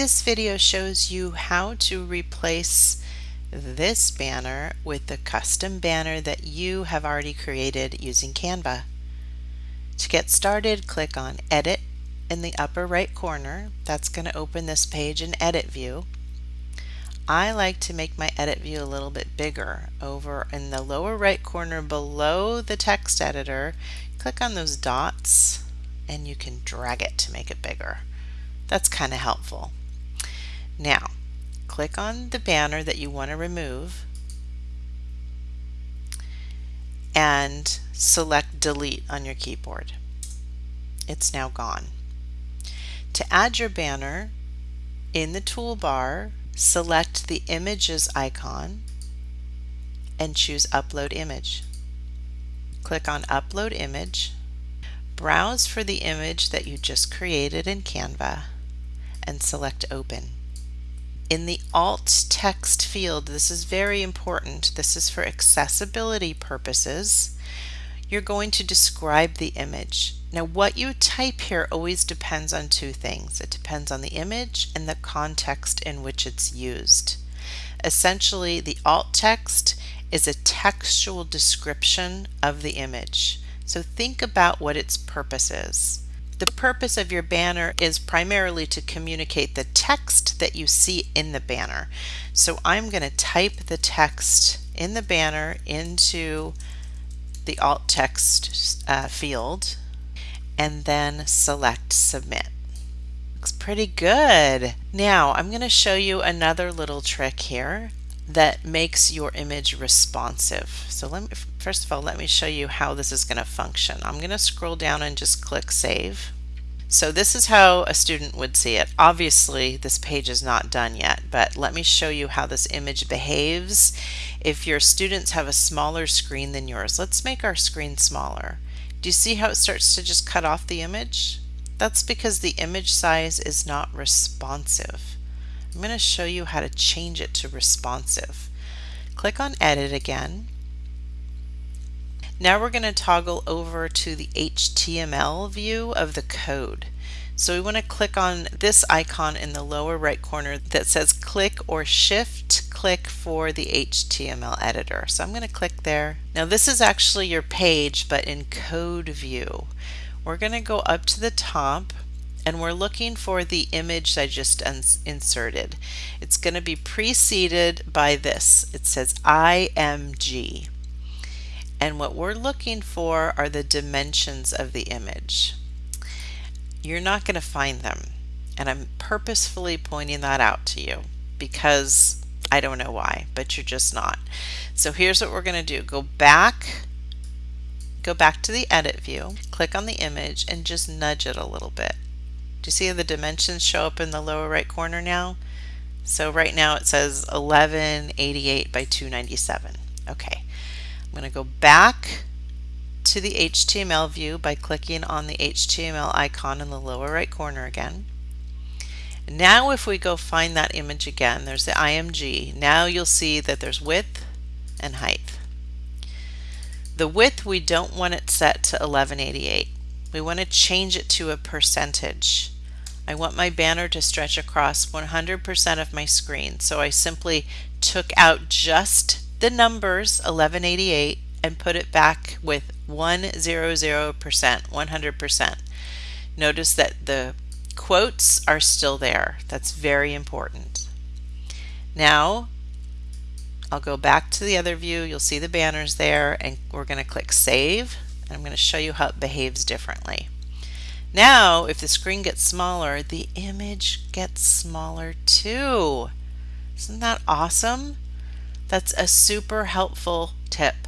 This video shows you how to replace this banner with the custom banner that you have already created using Canva. To get started, click on Edit in the upper right corner. That's going to open this page in Edit View. I like to make my edit view a little bit bigger. Over in the lower right corner below the text editor, click on those dots and you can drag it to make it bigger. That's kind of helpful. Now, click on the banner that you want to remove and select delete on your keyboard. It's now gone. To add your banner, in the toolbar, select the images icon and choose upload image. Click on upload image, browse for the image that you just created in Canva and select open. In the alt text field, this is very important. This is for accessibility purposes. You're going to describe the image. Now what you type here always depends on two things. It depends on the image and the context in which it's used. Essentially, the alt text is a textual description of the image. So think about what its purpose is. The purpose of your banner is primarily to communicate the text that you see in the banner. So I'm going to type the text in the banner into the alt text uh, field and then select submit. Looks pretty good. Now I'm going to show you another little trick here that makes your image responsive. So let me, first of all, let me show you how this is going to function. I'm going to scroll down and just click Save. So this is how a student would see it. Obviously, this page is not done yet, but let me show you how this image behaves if your students have a smaller screen than yours. Let's make our screen smaller. Do you see how it starts to just cut off the image? That's because the image size is not responsive. I'm going to show you how to change it to responsive. Click on Edit again. Now we're going to toggle over to the HTML view of the code. So we want to click on this icon in the lower right corner that says click or shift click for the HTML editor. So I'm going to click there. Now this is actually your page but in code view. We're going to go up to the top and we're looking for the image I just inserted. It's going to be preceded by this. It says IMG. And what we're looking for are the dimensions of the image. You're not going to find them. And I'm purposefully pointing that out to you because I don't know why, but you're just not. So here's what we're going to do. Go back go back to the edit view, click on the image and just nudge it a little bit. Do you see how the dimensions show up in the lower right corner now? So right now it says 1188 by 297. Okay, I'm going to go back to the HTML view by clicking on the HTML icon in the lower right corner again. Now if we go find that image again, there's the IMG. Now you'll see that there's width and height. The width, we don't want it set to 1188. We want to change it to a percentage. I want my banner to stretch across 100% of my screen. So I simply took out just the numbers 1188 and put it back with 100%, 100%. Notice that the quotes are still there. That's very important. Now I'll go back to the other view. You'll see the banners there and we're going to click Save and I'm going to show you how it behaves differently. Now, if the screen gets smaller, the image gets smaller too. Isn't that awesome? That's a super helpful tip.